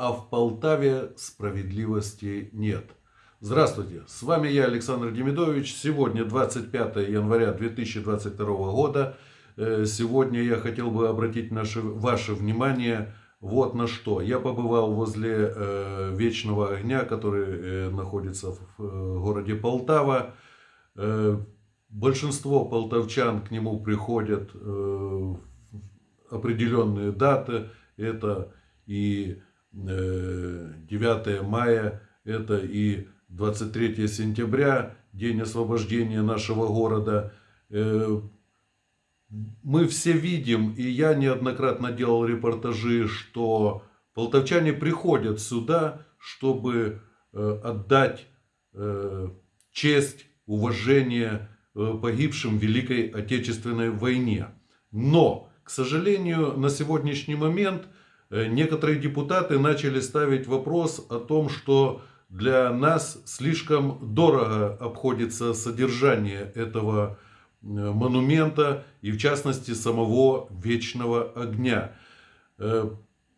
а в Полтаве справедливости нет. Здравствуйте, с вами я, Александр Демидович. Сегодня 25 января 2022 года. Э, Сегодня я хотел бы обратить наше, ваше внимание вот на что. Я побывал возле э, Вечного Огня, который э, находится в э, городе Полтава. Э, большинство полтавчан к нему приходят э, определенные даты. Это и 9 э, мая, это и 23 сентября, день освобождения нашего города. Э, мы все видим, и я неоднократно делал репортажи, что полтавчане приходят сюда, чтобы э, отдать честь, уважение погибшим в Великой Отечественной войне. Но, к сожалению, на сегодняшний момент – некоторые депутаты начали ставить вопрос о том, что для нас слишком дорого обходится содержание этого э, монумента и в частности самого вечного огня. Э,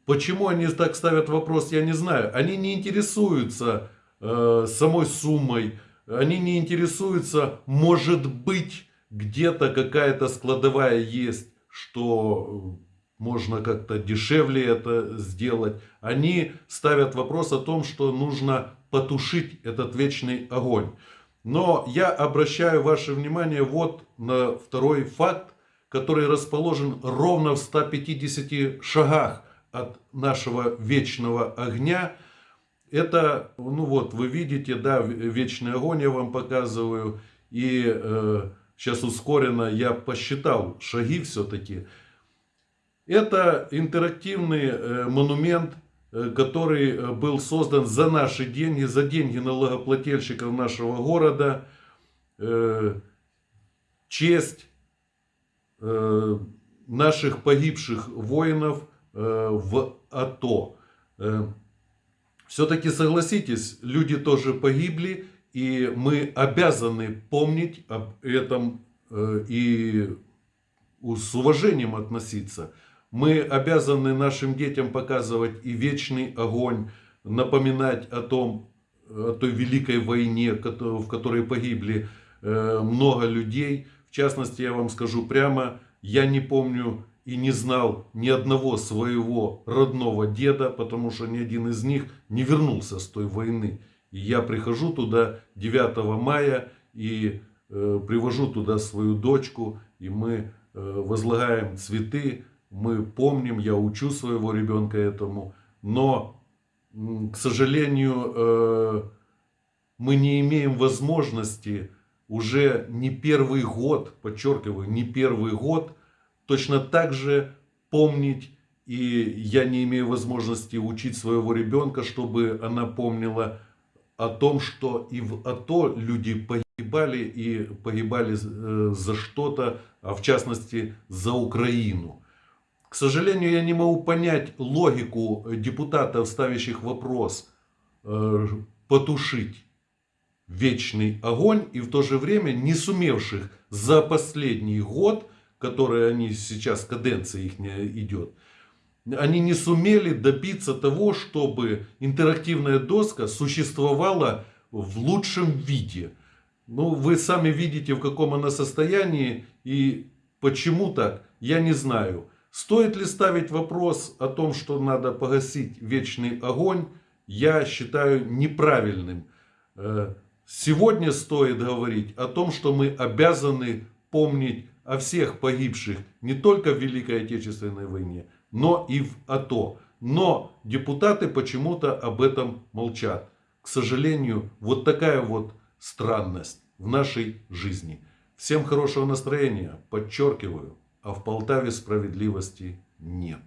почему они так ставят вопрос, я не знаю. Они не интересуются самой суммой, они не интересуются, может быть, где-то какая-то складовая есть, что можно как-то дешевле это сделать. Они ставят вопрос о том, что нужно потушить этот вечный огонь. Но я обращаю ваше внимание вот на второй факт, который расположен ровно в 150 шагах от нашего вечного огня. Это, ну вот, вы видите, да, вечный огонь я вам показываю. И э, сейчас ускоренно я посчитал шаги все-таки. Это интерактивный э, монумент, э, который э, был создан за наши деньги, за деньги налогоплательщиков нашего города. Честь наших погибших воинов в АТО. Все-таки согласитесь, люди тоже погибли, и мы обязаны помнить об этом и с уважением относиться. Мы обязаны нашим детям показывать и вечный огонь, напоминать о том, о той великой войне, в которой погибли э, много людей. В частности, я вам скажу прямо, я не помню и не знал ни одного своего родного деда, потому что ни один из них не вернулся с той войны. И я прихожу туда 9 мая и э, привожу туда свою дочку, и мы э, возлагаем цветы, мы помним, я учу своего ребенка этому, но, к сожалению, э, мы не имеем возможности уже не первый год, подчеркиваю, не первый год, точно так же помнить, и я не имею возможности учить своего ребенка, чтобы она помнила о том, что и в АТО люди погибали, и погибали э, за что-то, а в частности за Украину. К сожалению, я не могу понять логику депутатов, ставящих вопрос э, потушить вечный огонь и в то же время не сумевших за последний год, который они сейчас, каденция их идет, они не сумели добиться того, чтобы интерактивная доска существовала в лучшем виде. Ну, вы сами видите, в каком она состоянии и почему так, я не знаю. Стоит ли ставить вопрос о том, что надо погасить вечный огонь, я считаю неправильным. Э, сегодня стоит говорить о том, что мы обязаны помнить о всех погибших не только в Великой Отечественной войне, но и в АТО. Но депутаты почему-то об этом молчат. К сожалению, вот такая вот странность в нашей жизни. Всем хорошего настроения, подчеркиваю а в Полтаве справедливости нет.